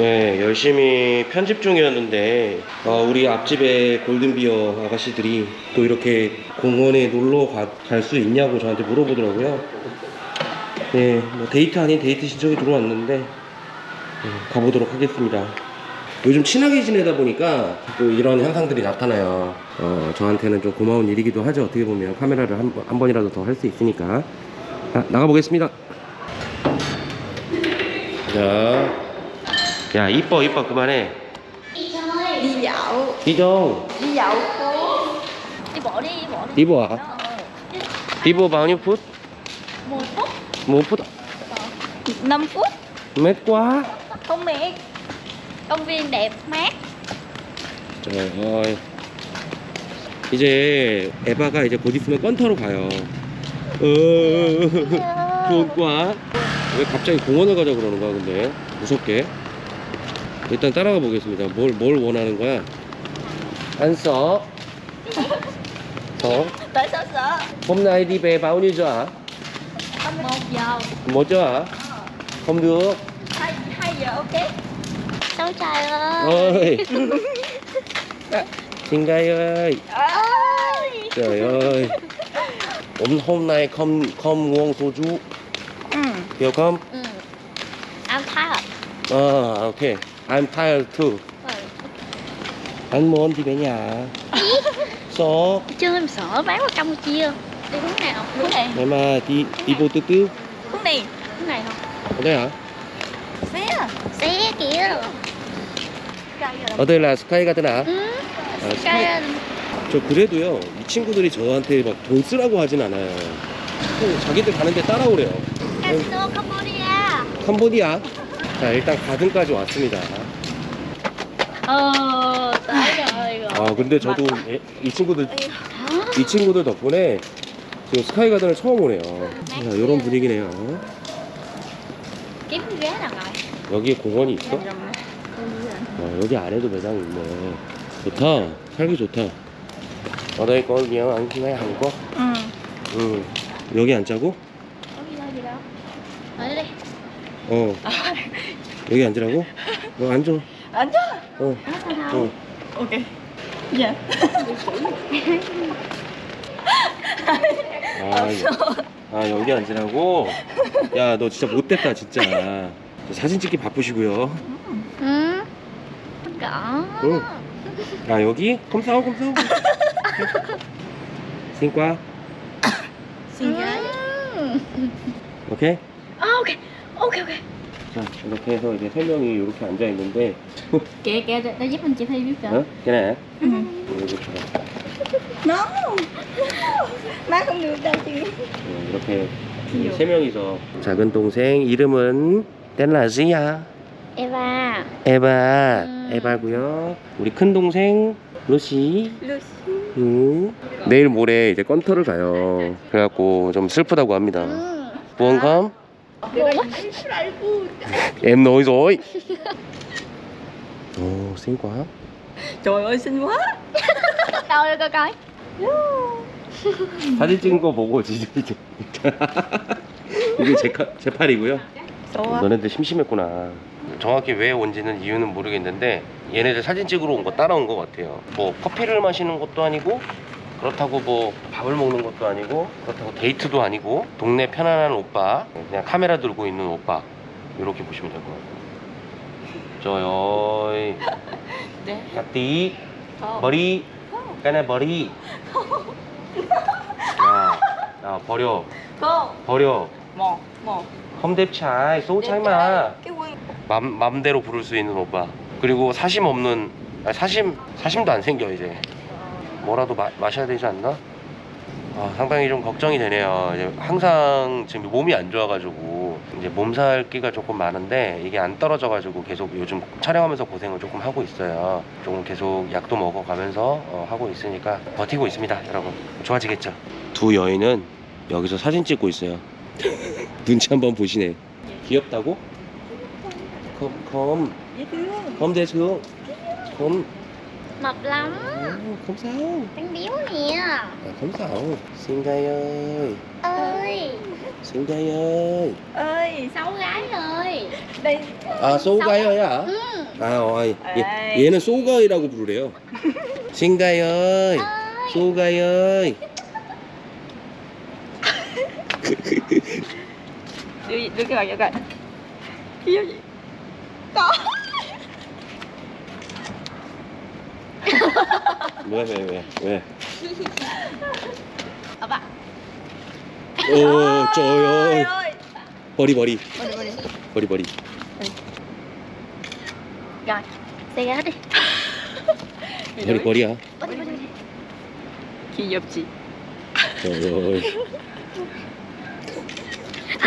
네, 열심히 편집 중이었는데 어, 우리 앞집의 골든비어 아가씨들이 또 이렇게 공원에 놀러 갈 수 있냐고 저한테 물어보더라고요. 네, 뭐 데이트 아닌 데이트 신청이 들어왔는데 네, 가보도록 하겠습니다. 요즘 친하게 지내다 보니까 또 이런 현상들이 나타나요. 어, 저한테는 좀 고마운 일이기도 하죠. 어떻게 보면 카메라를 한, 번- 한 번이라도 더 할 수 있으니까. 자, 나가보겠습니다. 자, 야 이뻐 이뻐 그만해. đi bộ đi đi bộ đi đi bộ hả? đi bộ bao nhiêu phút? một phút một phút 5 phút mệt quá. không mệt công viên đẹp mát trời ơi. 이제 에바가 이제 곧 있으면 건터로 가요. 어, 좋은 거야. 왜 갑자기 공원을 가자 그러는 거야, 근데? 무섭게. 일단 따라가 보겠습니다. 뭘, 뭘 원하는 거야? 안 써. được. hai hai giờ ok cháu trai ơi Ơi. Xin gai ơi. ơi Trời ơi. Hôm, hôm nay không không uống soju. ừ Hiểu không? ừ I'm tired À, ok. I'm tired too. Anh muốn đi về nhà. Số. chưa em sợ bán qua campuchia đi hướng nào hướng này Em mà đi đi bộ từ từ. hướng này hướng này không Ở đây hả? xe xe kìa ở đây là 스카이 가드나? ừ 아, cái 저 그래도요 이 친구들이 저한테 막 돈 쓰라고 하진 않아요 또 자기들 가는데 따라오래요 casino cambodia 캄보디아 자 일단 가든까지 왔습니다 rồi 아 근데 저도 예- 이 친구들 이 친구들 덕분에 지금 스카이 가든을 처음 오네요. 자, 이런 분위기네요. 여기에 공원이 있어? 어, 여기 안에도 매장이 있네. 좋다. 살기 좋다. nhiều ăn ngay Hàn Quốc ừ 응. 여기 앉자고? đâu ngồi đi 어. 여기 앉으라고? 어 앉아 ok dạ 아, 여- 아 여기 앉으라고? 야 너 진짜 못됐다 진짜. 사진 찍기 바쁘시고요. 응. 아 여기? 컴사오 컴사오 신과. ghế 오케이? Ờ, ok ok ok 자 이렇게 해서 이제 세 명이 이렇게 앉아 있는데. Kìa để, để giúp anh chị Thi biết 어? 걔네. 이렇게 no. Má không được đâu chị. 어, 이렇게 세 명이서. 작은 동생 이름은 뗄라지야. Eva. 에바 음. 에바고요. 우리 큰 동생 루시. Lucy 음. 내일 모레 이제 건터를 가요. 그래갖고 좀 슬프다고 합니다. ừ. 부원감 em nói rồi ồ xinh quá trời ơi xinh quá đâu đây coi coi 사진 찍은 거 보고 진짜 이게. 제, 카- 제 팔이고요. 좋아 너네들 심심했구나. 정확히 왜 온지는 이유는 모르겠는데 얘네들 사진 찍으러 온 거 따라온 것 같아요. 뭐 커피를 마시는 것도 아니고 그렇다고 뭐 밥을 먹는 것도 아니고 그렇다고 데이트도 아니고 동네 편안한 오빠 그냥 카메라 들고 있는 오빠 이렇게 보시면 될 것 같아요. 저요 네. Không. 머리. 까네 머리. 야, 야 버려. cô 버려. một một 험뎁차이 소차이마 cái quân 맘, 맘대로 부를 수 있는 오빠. 그리고 사심 없는 아니, 사심 사심도 안 생겨 이제 뭐라도 마, 마셔야 되지 않나? 아, 상당히 좀 걱정이 되네요. 이제 항상 지금 몸이 안 좋아가지고 이제 몸살기가 조금 많은데 이게 안 떨어져가지고 계속 요즘 촬영하면서 고생을 조금 하고 있어요. 조금 계속 약도 먹어가면서 어, 하고 있으니까 버티고 있습니다 여러분. 좋아지겠죠? 두 여인은 여기서 사진 찍고 있어요. 눈치 한번 보시네. 귀엽다고? 컴, 컴, dễ thương 컴 대충 컴 Mập lắm không sao Đang béo nè à, không sao xin gai ơi Ơi xin gai ơi Ơi Sáu gái ơi đây 아 소가이야 Ừ 아 어이 얘, 에이. 얘는 소가이라고 부르래요 신가이 ơi 소가이 ơi đưa đưa cái bàn cho coi Yêu gì có 왜 왜 왜 왜? 아빠 오 ơi 버리 버리. 버리 버리 Rồi Xe gái đi 버리 버리야 Body, body, body. 귀엽지 ơi À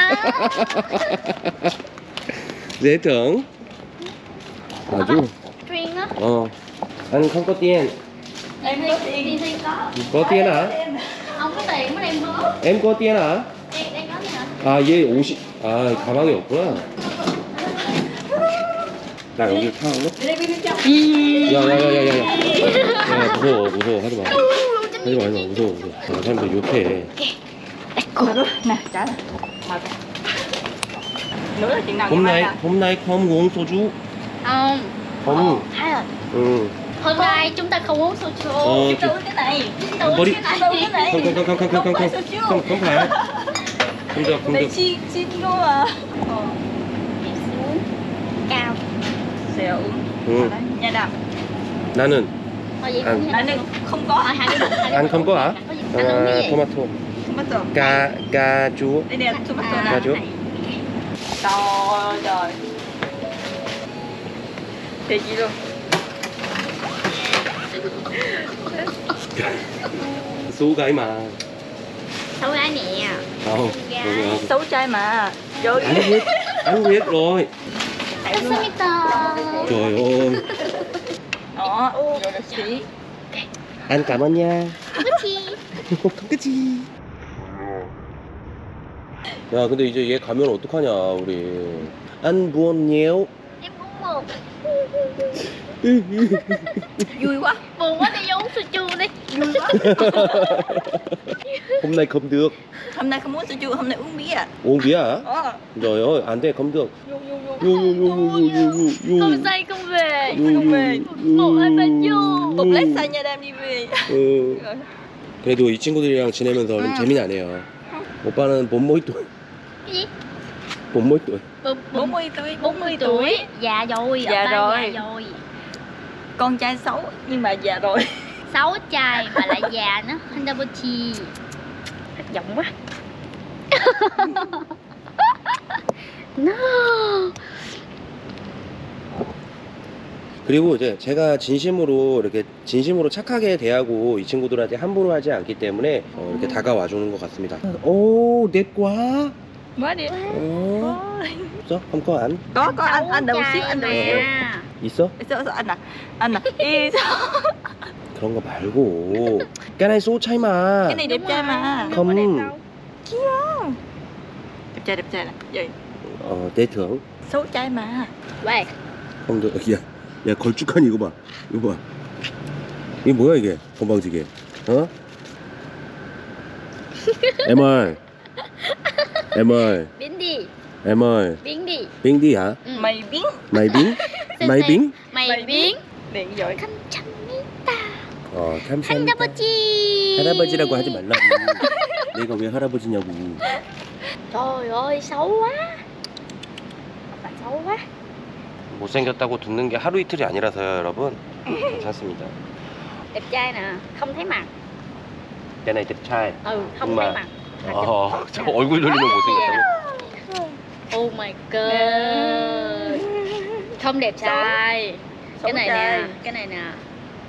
dễ tưởng 아주 어 anh không có tiền em có tiền Đi thi có có tiền hả Không có tiền mới đem bớt em có tiền hả Đây, đây có gì hả? 아얘 옷이 아 가방이 없구나 나 여기 타올래? 야야야야야 야 무서워 무서워 하지마 하지마 하지마 무서워 무서워 아, 사람들 욕해 hôm nay hôm nay không uống soju Không không Hay rồi ừ Hôm nay chúng ta không uống soju ờ Chúng ta uống cái này Chúng ta uống body- cái Chúng ta uống này cái này không không không không không không phải không soju. không không phải không được không đây được chi chi luôn à ờ. Đi xuống Cao sẽ uống ừ. Đấy, nha đàm 나는 Thôi vậy À. cũng Anh đừng không có Ờ, hai cái bụng, hai cái ăn bụng. không có hả Có gì? Anh uống cái 아, gì? 토마토 không bắt rồi 까 까주 đây nè không bắt rồi À, nè Ca chú. này. trời trời thì gì luôn 소가이 mà Sáu gái nè không Gái. xấu trai mà rồi anh biết anh biết rồi trời ơi đó anh cảm ơn nha 그치 야 근데 이제 얘 가면 어떡하냐 우리 안 부었네요 vui quá Buồn quá đi uống soju đi vui quá hôm nay không được hôm nay không uống soju hôm nay uống bia uống bia hả ờ trời ơi anh đây không được vô vô vô 요, 요, 요, 요. Không say không về 요, không 요, về. 요, Một hai ba 요, vô. một 요. lát say nha đam đi về 어, 그래도 이 친구들이랑 지내면서 좀 응. 재미나네요 오빠는 몸모이또 Cái gì? 몸모이또 Bốn- bốn mươi tuổi 40 tuổi Già rồi oppa rồi. Già rồi con trai xấu nhưng mà già rồi Sáu trai mà lại già nữa Handabochi Thất vọng quá No 그리고 이제 제가 진심으로 이렇게 진심으로 착하게 대하고 이 친구들한테 함부로 하지 않기 때문에 어, 이렇게 다가와 주는 것 같습니다. 오, quá đi 어, 있어? 한거 안? có có anh anh đợi một Sáu xíu anh đợi một 있어? à anh à Ê, sao? 그런 거 말고. 까나이 소차이마. đẹp trai đẹp trai nè vậy 어, 내 등. xấu trai mà Về 형, 너, 야, 야, 걸쭉하니 이거 봐. 이거 봐. 이게 뭐야 이게? 건방지게. 어? MR. MR. Đi MR. Đi 빙디야. Ừ. mày biến 마이 빙? 마이빙? Biến điện giỏi 감사합니다 어, 감사합니다. 할아버지 할아버지라고 하지 말라고. 내가 왜 할아버지냐고. Trời ơi xấu quá Bạn xấu quá 못생겼다고 듣는 게 하루 이틀이 아니라서요, 여러분. 괜찮습니다. Đẹp trai nè Không thấy mặt 내 나이 때 차이. Ừ không thấy mặt 어, 저 얼굴 돌리면 못생겼다고. Oh my god Không đẹp trai xấu Cái này trai nè Cái này nè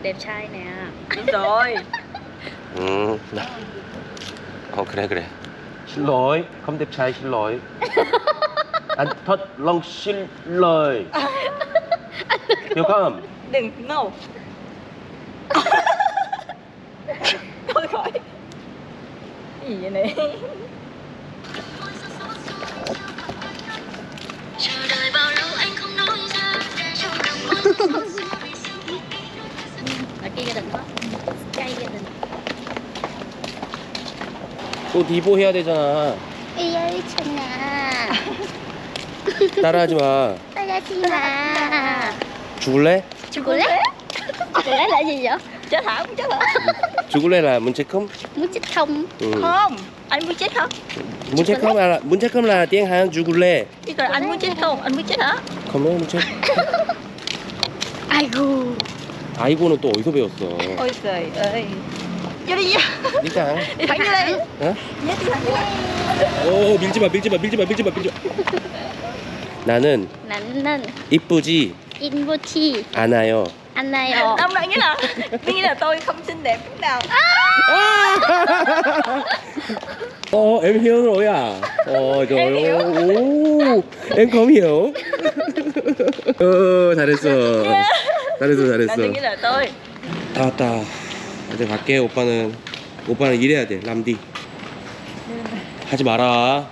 Đẹp trai nè đúng rồi 음. 어, 그래, 그래. 실로이. 컴대 차이 실로이. 안터 렁 실로이. 요감. đừng ngầu thôi khỏi cái gì vậy này 또 디보 해야 되잖아. À 따라하지 마. Chi mà 죽을래? Chocolate Chocolate là gì vậy? chết hả không chết hả 죽을래 là muốn chết không? Muốn chết không? Ừ. không anh muốn chết không muốn chết không là muốn chết không là tiếng Hàn 죽을래. chứ còn anh muốn chết không anh muốn chết hả không muốn chết. Aigoo 아이고는 또 어디서 배웠어? trời ơi vô 일단. 어? đi thẳng vô đây 오 밀지 마 밀지 마 밀지 마 밀지 마 밀지 마. 나는 나는 이쁘지 않아요. 않아요 nghĩa là nghĩa là tôi không xinh đẹp chút nào 어, em hiểu rồi à? 어, 저, Em hiểu. 오, em không hiểu. 어, 잘했어. 잘했어, 잘했어. nghĩa là tôi 다 왔다. 이제 갈게. 오빠는 오빠는 일해야 돼. 람디. 하지 마라.